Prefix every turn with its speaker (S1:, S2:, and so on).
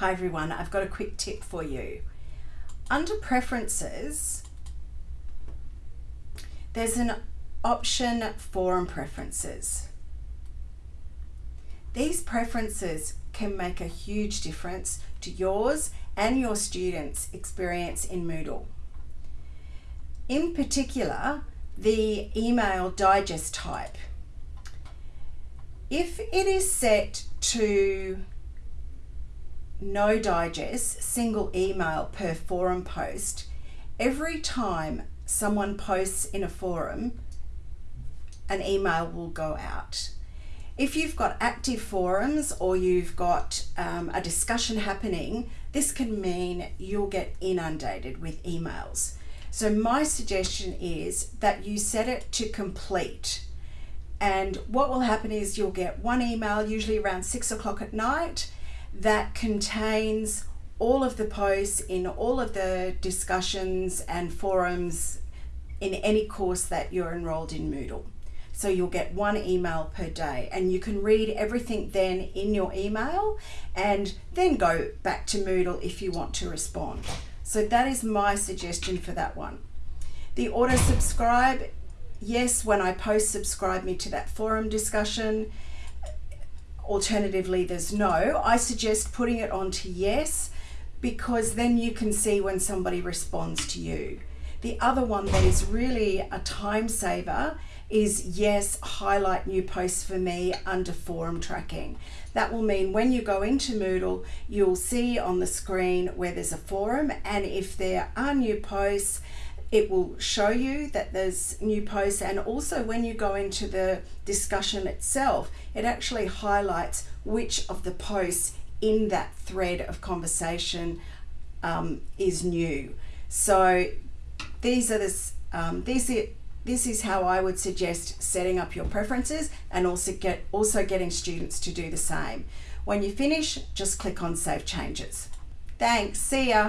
S1: Hi everyone, I've got a quick tip for you. Under preferences, there's an option forum preferences. These preferences can make a huge difference to yours and your students' experience in Moodle. In particular, the email digest type. If it is set to no digest, single email per forum post, every time someone posts in a forum, an email will go out. If you've got active forums or you've got um, a discussion happening, this can mean you'll get inundated with emails. So my suggestion is that you set it to complete. And what will happen is you'll get one email, usually around six o'clock at night, that contains all of the posts in all of the discussions and forums in any course that you're enrolled in Moodle. So you'll get one email per day and you can read everything then in your email and then go back to Moodle if you want to respond. So that is my suggestion for that one. The auto subscribe, yes, when I post, subscribe me to that forum discussion. Alternatively, there's no. I suggest putting it on to yes because then you can see when somebody responds to you. The other one that is really a time saver is yes, highlight new posts for me under forum tracking. That will mean when you go into Moodle, you'll see on the screen where there's a forum and if there are new posts, it will show you that there's new posts and also when you go into the discussion itself, it actually highlights which of the posts in that thread of conversation um, is new. So these are the, um, these are this is how I would suggest setting up your preferences and also get also getting students to do the same. When you finish, just click on Save Changes. Thanks, see ya.